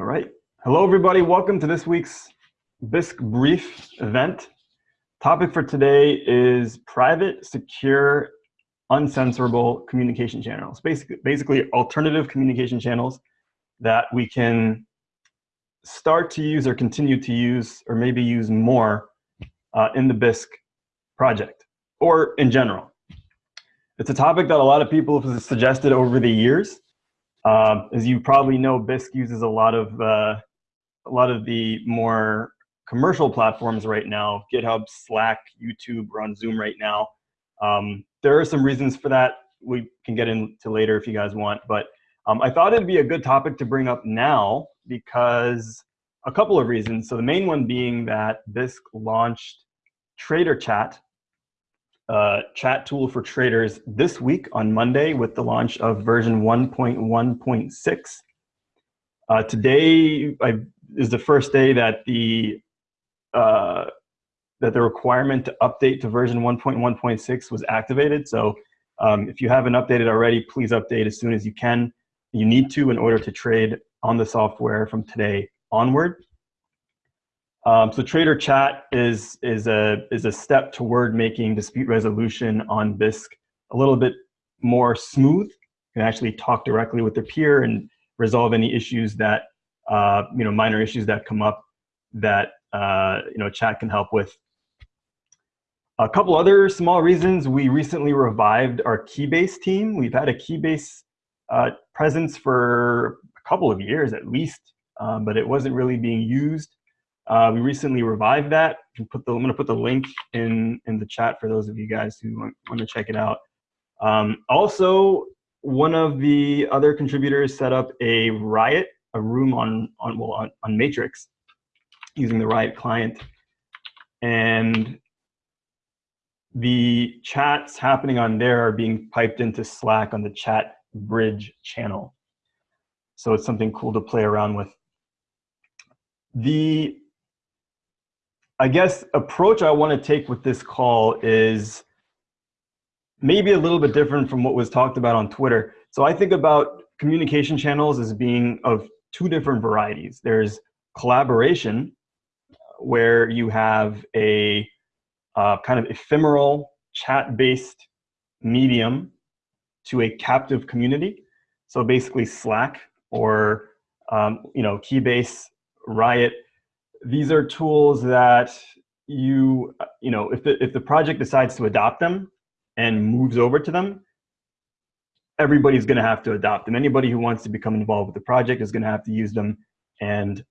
All right. Hello, everybody. Welcome to this week's Bisq Brief event. Topic for today is private, secure, uncensorable communication channels. Basically, basically alternative communication channels that we can start to use or continue to use or maybe use more uh, in the Bisq project or in general. It's a topic that a lot of people have suggested over the years. Um, as you probably know, Bisq uses a lot of uh, a lot of the more commercial platforms right now, GitHub, Slack, YouTube, we're on Zoom right now. Um, there are some reasons for that we can get into later if you guys want, but um, I thought it'd be a good topic to bring up now because a couple of reasons. So the main one being that Bisq launched Trader Chat uh, chat tool for traders this week on Monday with the launch of version 1.1.6. Uh, today I, is the first day that the uh, that the requirement to update to version 1.1.6 was activated. So um, if you haven't updated already, please update as soon as you can. You need to in order to trade on the software from today onward. Um, so Trader Chat is is a is a step toward making dispute resolution on Bisq a little bit more smooth. You can actually talk directly with the peer and resolve any issues that uh, you know minor issues that come up that uh, you know chat can help with. A couple other small reasons we recently revived our Keybase team. We've had a Keybase uh, presence for a couple of years at least, um, but it wasn't really being used. Uh, we recently revived that. Put the, I'm going to put the link in, in the chat for those of you guys who want, want to check it out. Um, also, one of the other contributors set up a Riot, a room on, on, well, on, on Matrix using the Riot client. And the chats happening on there are being piped into Slack on the chat bridge channel. So it's something cool to play around with. The I guess approach I want to take with this call is maybe a little bit different from what was talked about on Twitter. So I think about communication channels as being of two different varieties. There's collaboration, where you have a uh, kind of ephemeral chat-based medium to a captive community. So basically Slack or um, you know Keybase, Riot, these are tools that you, you know, if the, if the project decides to adopt them and moves over to them, everybody's going to have to adopt them. Anybody who wants to become involved with the project is going to have to use them. And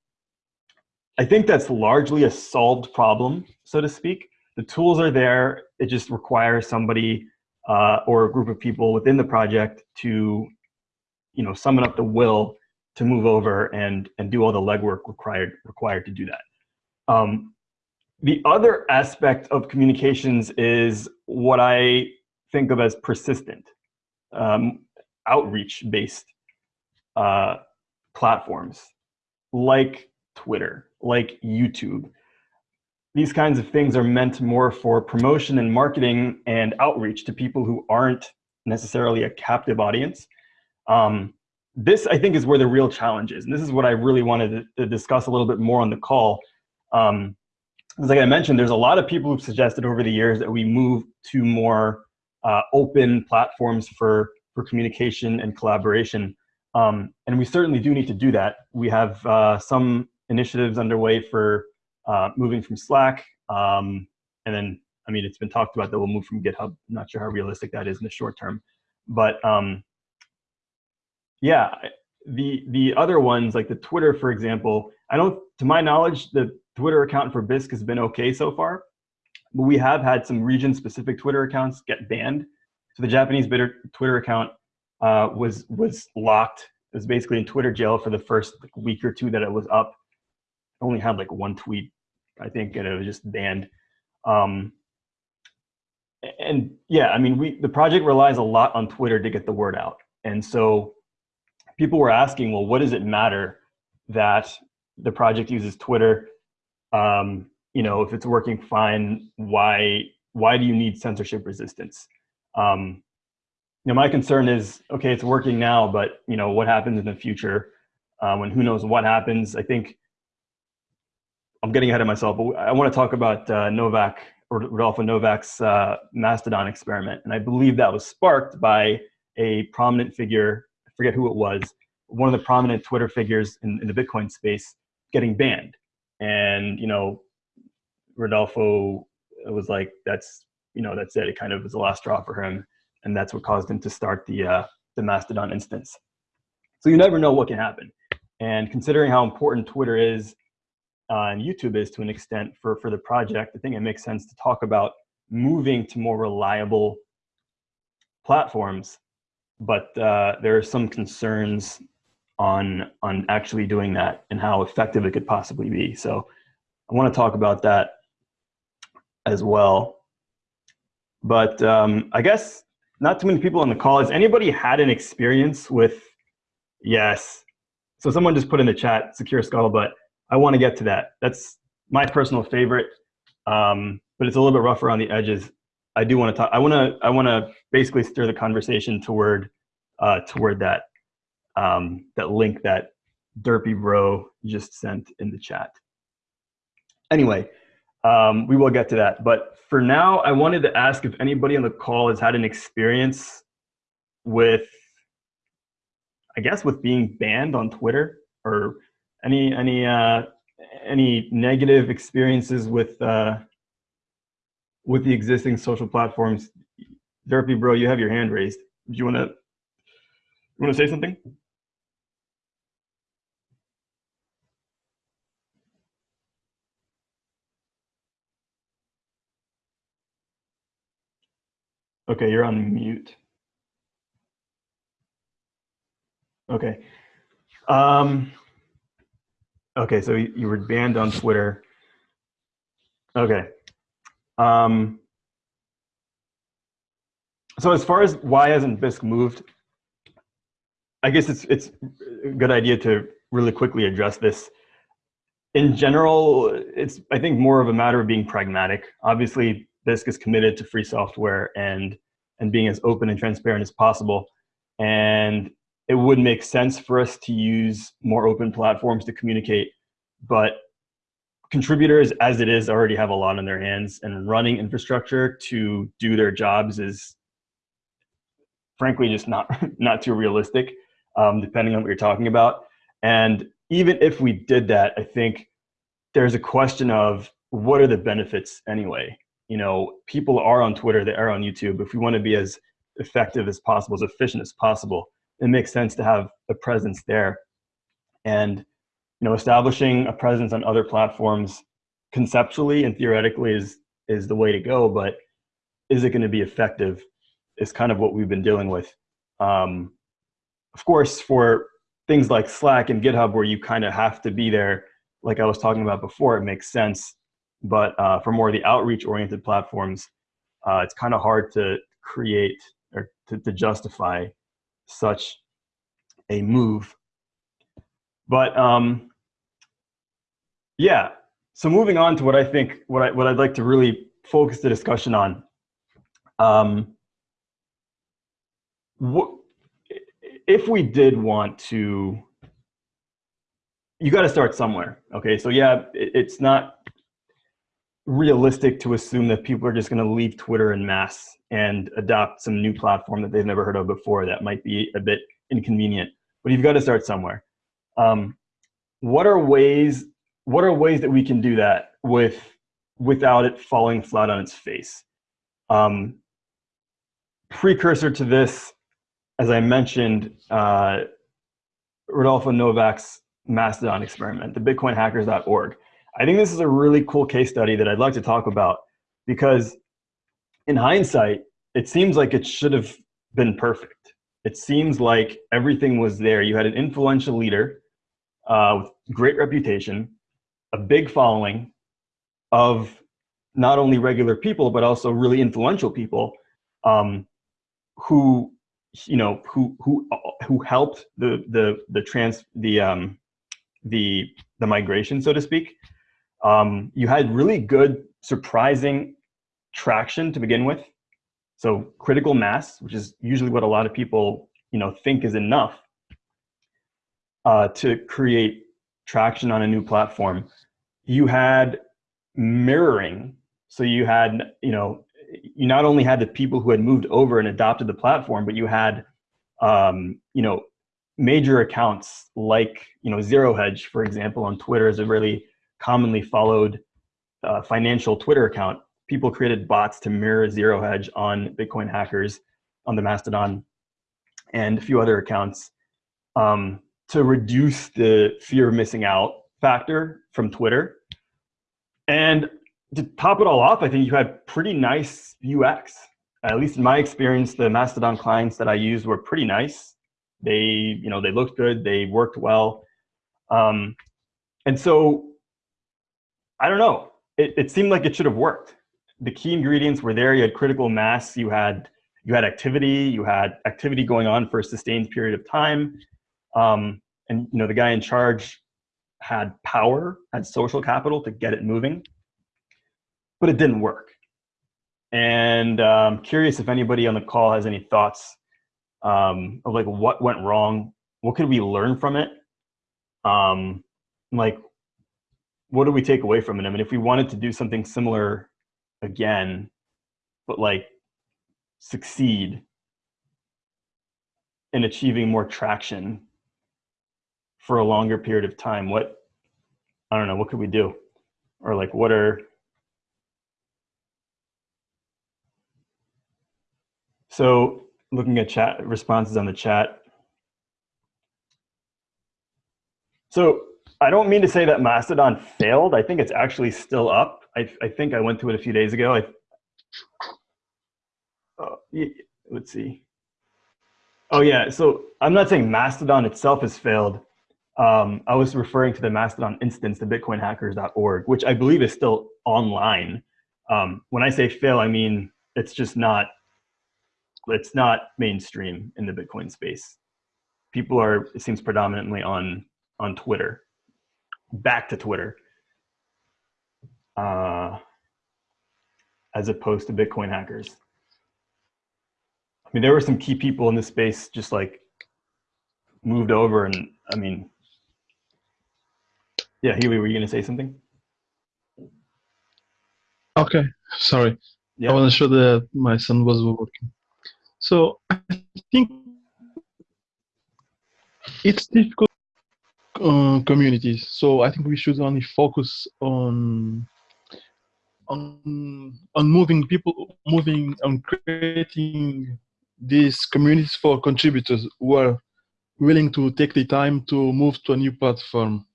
I think that's largely a solved problem, so to speak. The tools are there. It just requires somebody uh, or a group of people within the project to, you know, summon up the will to move over and, and do all the legwork required, required to do that. Um, the other aspect of communications is what I think of as persistent, um, outreach-based uh, platforms like Twitter, like YouTube. These kinds of things are meant more for promotion and marketing and outreach to people who aren't necessarily a captive audience. Um, this, I think, is where the real challenge is. And this is what I really wanted to, to discuss a little bit more on the call. Um, like I mentioned, there's a lot of people who've suggested over the years that we move to more uh, open platforms for, for communication and collaboration. Um, and we certainly do need to do that. We have uh, some initiatives underway for uh, moving from Slack. Um, and then, I mean, it's been talked about that we'll move from GitHub. I'm not sure how realistic that is in the short term. But um, yeah, the the other ones like the Twitter, for example, I don't, to my knowledge, the Twitter account for Bisq has been okay so far, but we have had some region-specific Twitter accounts get banned. So the Japanese Twitter account uh, was was locked. It was basically in Twitter jail for the first like, week or two that it was up. It only had like one tweet, I think, and it was just banned. Um, and yeah, I mean, we the project relies a lot on Twitter to get the word out, and so people were asking, well, what does it matter that the project uses Twitter? Um, you know, if it's working fine, why why do you need censorship resistance? Um, you know, my concern is, okay, it's working now, but you know, what happens in the future? um, and who knows what happens. I think I'm getting ahead of myself, but I want to talk about uh, Novak or Rodolfo Novak's uh, Mastodon experiment, and I believe that was sparked by a prominent figure. Forget who it was. One of the prominent Twitter figures in, in the Bitcoin space getting banned, and you know, Rodolfo was like, "That's you know, that's it. It kind of was the last straw for him, and that's what caused him to start the uh, the Mastodon instance. So you never know what can happen. And considering how important Twitter is uh, and YouTube is to an extent for, for the project, I think it makes sense to talk about moving to more reliable platforms. But uh, there are some concerns on, on actually doing that and how effective it could possibly be. So I want to talk about that as well. But um, I guess not too many people on the call. Has anybody had an experience with, yes. So someone just put in the chat, secure scuttlebutt. I want to get to that. That's my personal favorite, um, but it's a little bit rough around the edges. I do want to talk, I want to, I want to basically steer the conversation toward, uh, toward that, um, that link that Derpy Bro just sent in the chat. Anyway, um, we will get to that. But for now, I wanted to ask if anybody on the call has had an experience with, I guess, with being banned on Twitter or any any uh, any negative experiences with uh, with the existing social platforms. Derpy, bro, you have your hand raised. Do you want to you want to say something? Okay, you're on mute. Okay. Um, okay, so you were banned on Twitter. Okay. Um, so as far as why hasn't Bisq moved, I guess it's it's a good idea to really quickly address this. In general, it's I think more of a matter of being pragmatic. Obviously, Bisq is committed to free software and and being as open and transparent as possible. And it would make sense for us to use more open platforms to communicate, but contributors as it is already have a lot on their hands and running infrastructure to do their jobs is frankly just not not too realistic um, depending on what you're talking about and even if we did that i think there's a question of what are the benefits anyway you know, people are on Twitter, they are on YouTube. If we want to be as effective as possible, as efficient as possible, it makes sense to have a presence there. And you know, establishing a presence on other platforms conceptually and theoretically is is the way to go, but is it going to be effective is kind of what we've been dealing with. Um, of course, for things like Slack and GitHub where you kind of have to be there, like I was talking about before, it makes sense but uh, for more of the outreach oriented platforms, uh, it's kind of hard to create or to, to, justify such a move. But um, yeah, so moving on to what I think, what, I, what I'd like to really focus the discussion on. Um, what, if we did want to, you got to start somewhere. Okay, so yeah, it, it's not realistic to assume that people are just going to leave Twitter in mass and adopt some new platform that they've never heard of before that might be a bit inconvenient. But you've got to start somewhere. Um, what are ways? What are ways that we can do that with without it falling flat on its face? Um, precursor to this, as I mentioned, uh, Rodolfo Novak's Mastodon experiment, the BitcoinHackers.org. I think this is a really cool case study that I'd like to talk about because in hindsight, it seems like it should have been perfect. It seems like everything was there. You had an influential leader uh, with great reputation, a big following of not only regular people, but also really influential people um, who, you know, who, who, who helped the, the, the trans, the, um, the, the migration, so to speak. Um, you had really good, surprising traction to begin with. So critical mass, which is usually what a lot of people you know think is enough. uh, to create traction on a new platform, you had mirroring. So you had, you know, you not only had the people who had moved over and adopted the platform, but you had, um, you know, major accounts like, you know, Zero Hedge, for example, on Twitter is a really commonly followed uh, financial Twitter account. People created bots to mirror Zero Hedge on Bitcoin hackers on the Mastodon and a few other accounts um, to reduce the fear of missing out factor from Twitter. And to top it all off, I think you had pretty nice UX. At least in my experience, the Mastodon clients that I used were pretty nice. They, you know, they looked good, they worked well. Um, and so, I don't know, it, it seemed like it should have worked. The key ingredients were there. You had critical mass, you had you had activity, you had activity going on for a sustained period of time. Um, and you know, the guy in charge had power, had social capital to get it moving, but it didn't work. And I'm um, curious if anybody on the call has any thoughts um, of like what went wrong, what could we learn from it? Um, like, what do we take away from it? I mean, if we wanted to do something similar again, but like succeed in achieving more traction for a longer period of time what i don't know what could we do? Or like what are so looking at chat responses on the chat. So i don't mean to say that mastodon failed. I think it's actually still up. I, I think i went to it a few days ago. I, uh, let's see. Oh yeah, so I'm not saying Mastodon itself has failed. Um, I was referring to the Mastodon instance, the bitcoinhackers.org, which I believe is still online. Um, when I say fail, I mean it's just not, it's not mainstream in the Bitcoin space. People are, it seems predominantly on, on Twitter, back to Twitter, uh, as opposed to Bitcoin hackers. I mean, there were some key people in this space just like moved over and I mean, yeah, Huey, were you going to say something? Okay, sorry. Yeah. I wasn't sure that my son was working. So I think it's difficult uh, communities. So I think we should only focus on on on moving people, moving on creating these communities for contributors who are willing to take the time to move to a new platform.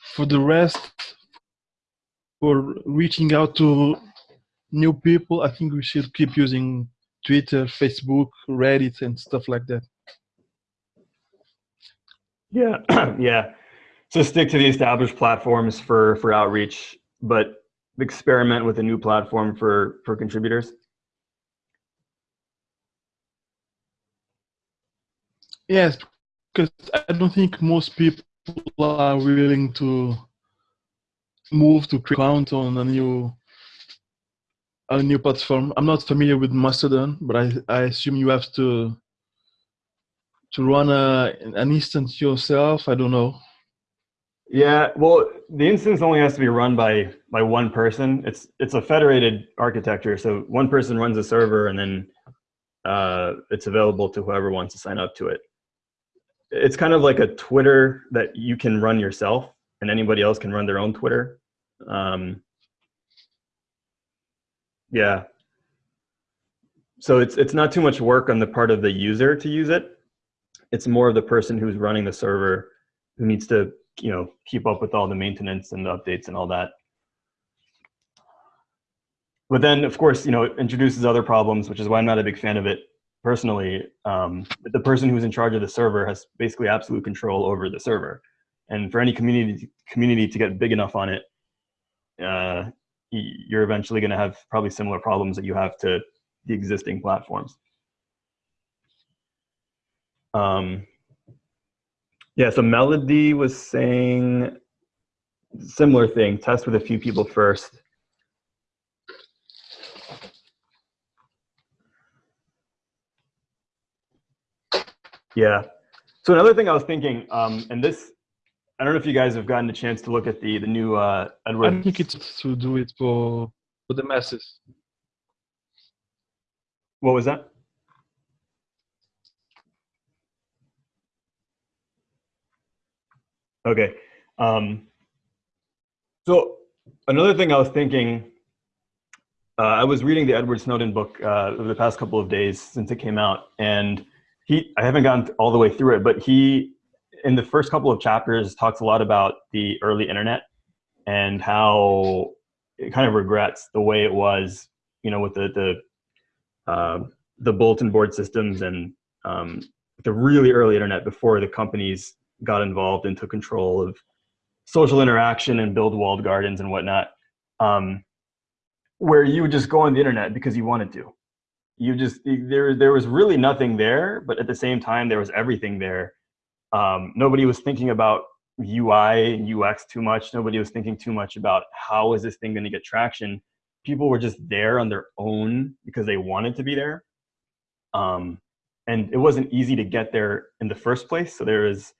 For the rest, for reaching out to new people, I think we should keep using Twitter, Facebook, Reddit, and stuff like that. Yeah, yeah. So stick to the established platforms for for outreach, but experiment with a new platform for for contributors. Yes, because I don't think most people are willing to move to account on a new a new platform. I'm not familiar with Mastodon, but I, I assume you have to to run a, an instance yourself. I don't know. Yeah, well, the instance only has to be run by by one person. It's it's a federated architecture, so one person runs a server, and then uh, it's available to whoever wants to sign up to it it's kind of like a Twitter that you can run yourself and anybody else can run their own Twitter. Um, yeah. So it's, it's not too much work on the part of the user to use it. It's more of the person who's running the server who needs to, you know, keep up with all the maintenance and the updates and all that. But then, of course, you know, it introduces other problems, which is why I'm not a big fan of it personally, um, the person who's in charge of the server has basically absolute control over the server. And for any community community to get big enough on it, uh, you're eventually going to have probably similar problems that you have to the existing platforms. Um, yeah, so Melody was saying similar thing, test with a few people first. Yeah. So another thing I was thinking, um, and this, I don't know if you guys have gotten a chance to look at the the new uh, Edward. I think it's to do it for for the masses. What was that? Okay. Um, so another thing I was thinking, uh, I was reading the Edward Snowden book uh, over the past couple of days since it came out, and he, I haven't gone all the way through it, but he, in the first couple of chapters, talks a lot about the early internet and how it kind of regrets the way it was, you know, with the the uh, the bulletin board systems and um, the really early internet before the companies got involved and took control of social interaction and build walled gardens and whatnot, um, where you would just go on the internet because you wanted to. You just there there was really nothing there, but at the same time there was everything there. Um, nobody was thinking about UI and UX too much. Nobody was thinking too much about how is this thing going to get traction. People were just there on their own because they wanted to be there. Um, and it wasn't easy to get there in the first place. So there was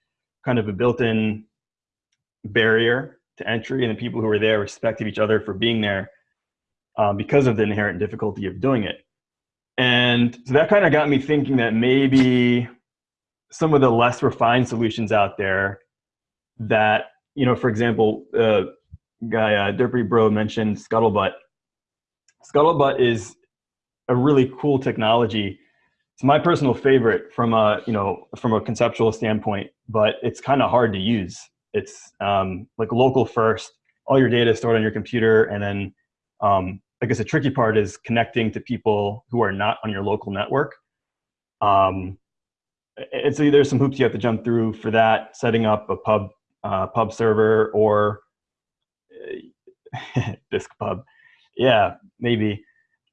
kind of a built-in barrier to entry and the people who were there respected each other for being there um, because of the inherent difficulty of doing it. And so that kind of got me thinking that maybe some of the less refined solutions out there that, you know, for example, uh, guy uh, Derpy Bro mentioned Scuttlebutt. Scuttlebutt is a really cool technology. It's my personal favorite from a, you know, from a conceptual standpoint, but it's kind of hard to use. It's um, like local first, all your data is stored on your computer. And then um, I guess the tricky part is connecting to people who are not on your local network. Um, it's there's some hoops you have to jump through for that, setting up a pub uh, pub server or disk pub. Yeah, maybe.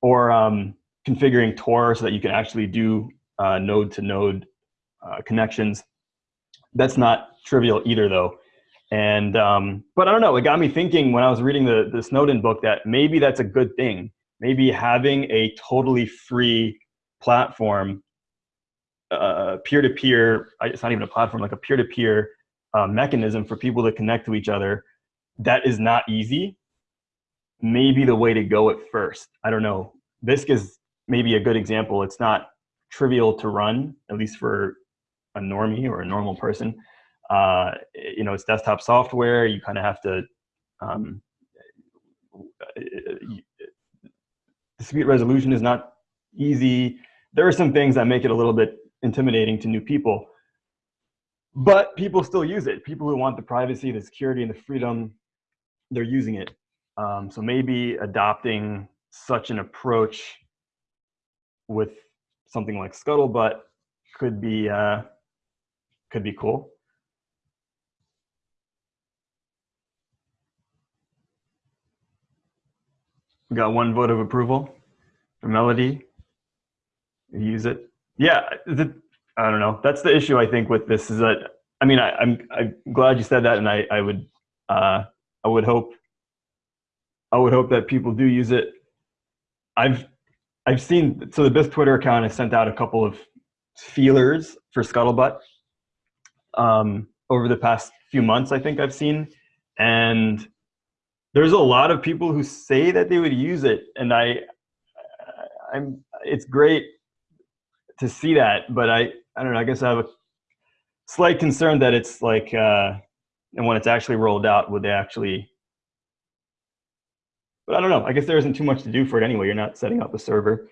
Or um, configuring Tor so that you can actually do uh, node to node uh, connections. That's not trivial either though. And, um, but I don't know, it got me thinking when I was reading the, the Snowden book that maybe that's a good thing. Maybe having a totally free platform, uh, peer-to-peer, -peer, it's not even a platform, like a peer-to-peer uh, mechanism for people to connect to each other that is not easy, maybe the way to go at first. I don't know. Bisq is maybe a good example. It's not trivial to run, at least for a normie or a normal person. Uh, you know, it's desktop software. You kind of have to um, dispute resolution is not easy. There are some things that make it a little bit intimidating to new people. But people still use it. People who want the privacy, the security, and the freedom, they're using it. Um, so maybe adopting such an approach with something like Scuttlebutt could be uh, could be cool. We got one vote of approval for Melody. Use it. Yeah, the, I don't know. That's the issue I think with this is that I mean I, am I'm, I'm glad you said that, and I I would uh, I would hope I would hope that people do use it. I've I've seen so the Bisq Twitter account has sent out a couple of feelers for Scuttlebutt um, over the past few months. I think I've seen, and there's a lot of people who say that they would use it, and I I'm it's great to see that, but I I don't know. I guess I have a slight concern that it's like, uh, and when it's actually rolled out, would they actually? But I don't know. I guess there isn't too much to do for it anyway. You're not setting up a server.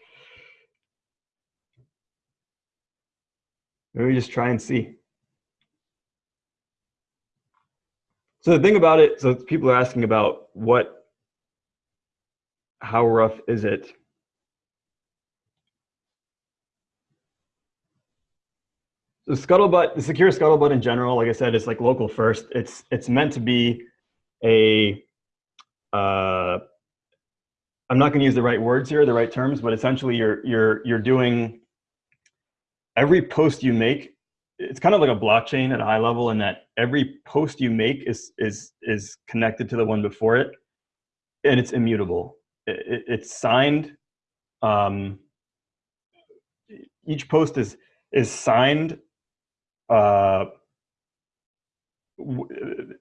Maybe just try and see. So the thing about it, so people are asking about what, how rough is it? the scuttlebutt, the secure scuttlebutt in general, like I said, is like local first. It's it's meant to be a. Uh, I'm not going to use the right words here, the right terms, but essentially you're you're you're doing every post you make. It's kind of like a blockchain at a high level in that every post you make is is is connected to the one before it, and it's immutable. It, it, it's signed. Um, each post is is signed uh, w-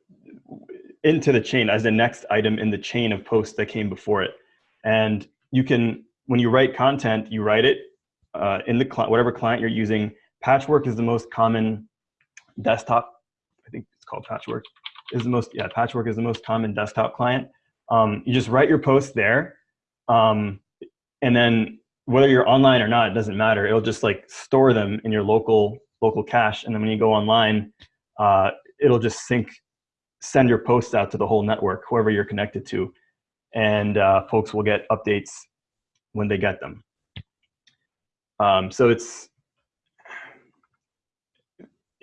into the chain as the next item in the chain of posts that came before it. And you can, when you write content, you write it uh, in the client, whatever client you're using. Patchwork is the most common desktop. It's called Patchwork. Is the most yeah. Patchwork is the most common desktop client. Um, you just write your posts there, um, and then whether you're online or not, it doesn't matter. It'll just like store them in your local local cache, and then when you go online, uh, it'll just sync, send your posts out to the whole network, whoever you're connected to, and uh, folks will get updates when they get them. Um, so it's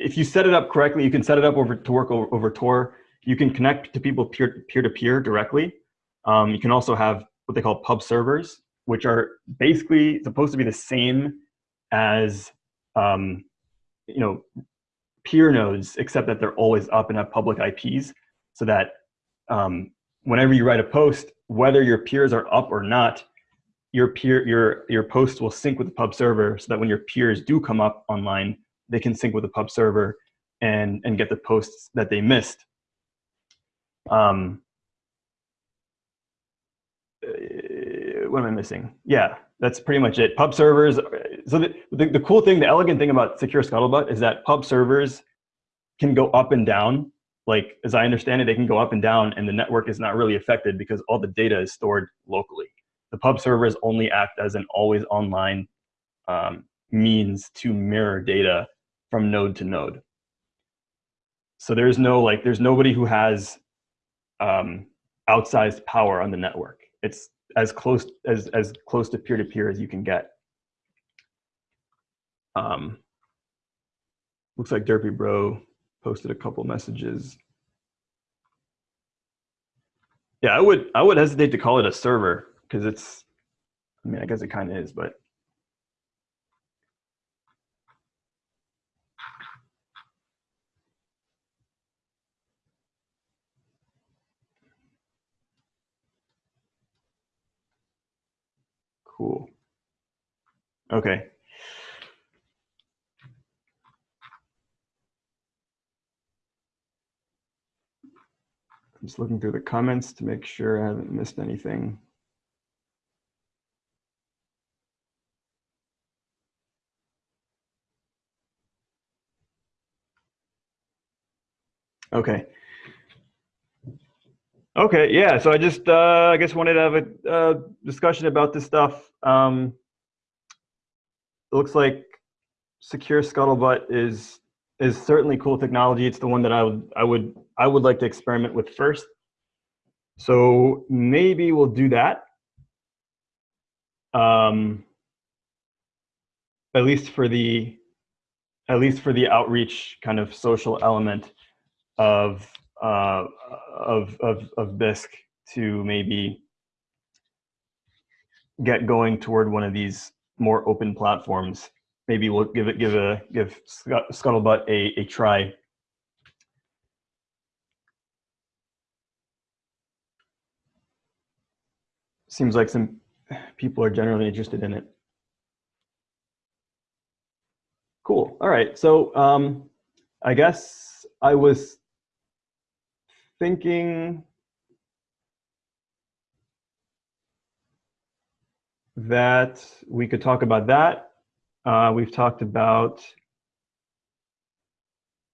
if you set it up correctly, you can set it up over to work over, over Tor. You can connect to people peer, peer to peer directly. Um, you can also have what they call pub servers, which are basically supposed to be the same as um, you know peer nodes, except that they're always up and have public IPs, so that um, whenever you write a post, whether your peers are up or not, your peer your your post will sync with the pub server, so that when your peers do come up online, they can sync with the pub server and and get the posts that they missed. Um, uh, what am I missing? Yeah, that's pretty much it. Pub servers. So the, the, the cool thing, the elegant thing about Secure Scuttlebutt is that pub servers can go up and down. Like as I understand it, they can go up and down, and the network is not really affected because all the data is stored locally. The pub servers only act as an always online um, means to mirror data from node to node. So there's no like, there's nobody who has um, outsized power on the network. It's as close as as close to peer to peer as you can get. Um, looks like Derpy Bro posted a couple messages. Yeah, I would I would hesitate to call it a server because it's. I mean, I guess it kind of is, but Cool. Okay. I'm just looking through the comments to make sure I haven't missed anything. Okay. Okay, yeah. So I just, uh, I guess, wanted to have a uh, discussion about this stuff. Um, it looks like secure scuttlebutt is is certainly cool technology. It's the one that I would, I would, I would like to experiment with first. So maybe we'll do that. Um, at least for the, at least for the outreach kind of social element of uh, of, of, of Bisq to maybe get going toward one of these more open platforms. Maybe we'll give it give a give Scuttlebutt a, a try. Seems like some people are generally interested in it. Cool. All right. So um, I guess I was thinking that we could talk about that. Uh, we've talked about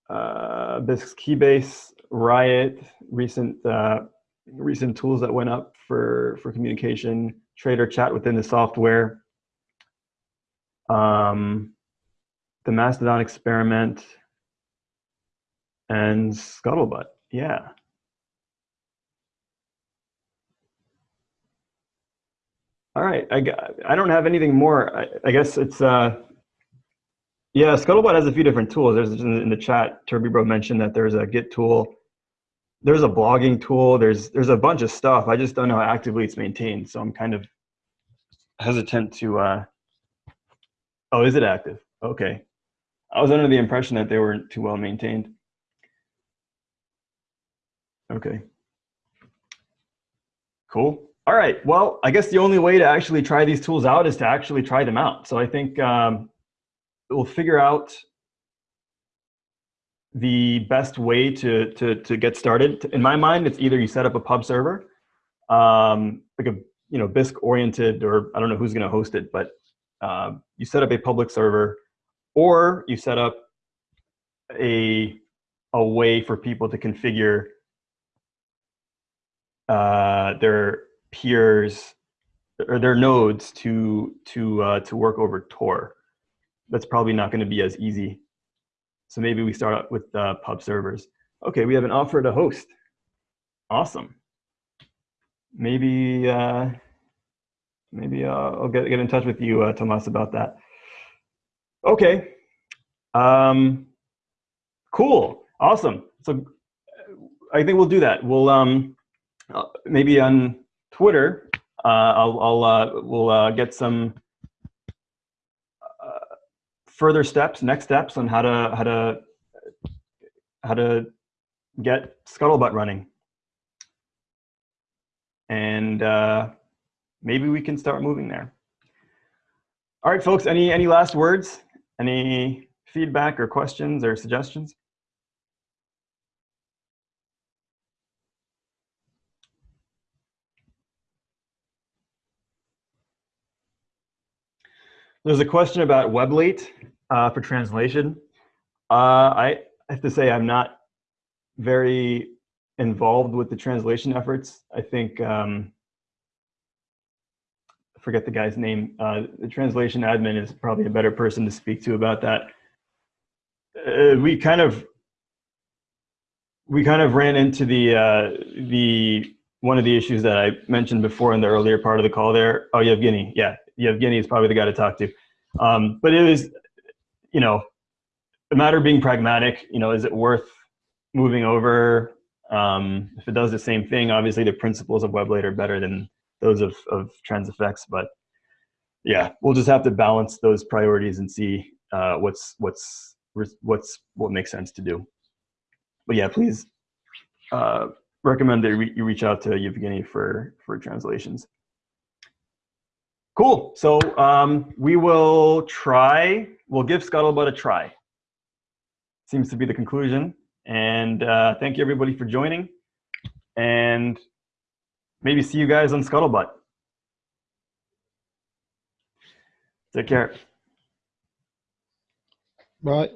uh, Bisq's Keybase, Riot, recent uh, recent tools that went up for for communication, trader chat within the software, um, the Mastodon experiment, and Scuttlebutt. Yeah. All right, I, I don't have anything more. I, I guess it's, uh, yeah, Scuttlebutt has a few different tools. There's in the chat, Bro mentioned that there's a Git tool. There's a blogging tool. There's there's a bunch of stuff. I just don't know how actively it's maintained. So I'm kind of hesitant to, uh, oh, is it active? Okay. I was under the impression that they weren't too well maintained. Okay. Cool. All right. Well, I guess the only way to actually try these tools out is to actually try them out. So I think um, we'll figure out the best way to, to, to get started. In my mind, it's either you set up a pub server, um, like a you know Bisq oriented, or I don't know who's going to host it, but uh, you set up a public server, or you set up a a way for people to configure uh, their peers or their nodes to to uh, to work over Tor. That's probably not going to be as easy. So maybe we start with uh, pub servers. Okay, we have an offer to host. Awesome. Maybe uh, maybe uh, I'll get get in touch with you, uh, Tomas, about that. Okay. Um, cool. Awesome. So I think we'll do that. We'll um, uh, maybe on Twitter, uh, I'll, I'll uh, we'll uh, get some uh, further steps, next steps on how to how to how to get Scuttlebutt running, and uh, maybe we can start moving there. All right, folks. Any any last words? Any feedback or questions or suggestions? There's a question about Weblate uh, for translation. Uh, I have to say I'm not very involved with the translation efforts. I think, um, I forget the guy's name, uh, the translation admin is probably a better person to speak to about that. Uh, we kind of, we kind of ran into the, uh, the, one of the issues that I mentioned before in the earlier part of the call there. Oh, Yevgeny, yeah, Yevgeny is probably the guy to talk to. Um, but it was, you know, a matter of being pragmatic. You know, is it worth moving over? Um, if it does the same thing, obviously the principles of WebLate are better than those of, of Transifex. But yeah, we'll just have to balance those priorities and see uh, what's what's what's what makes sense to do. But yeah, please uh, recommend that you reach out to Yevgeny for for translations. Cool. So um, we will try, we'll give Scuttlebutt a try. Seems to be the conclusion. And uh, thank you everybody for joining. And maybe see you guys on Scuttlebutt. Take care. Bye.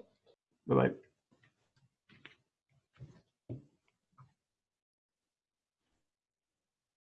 Bye-bye.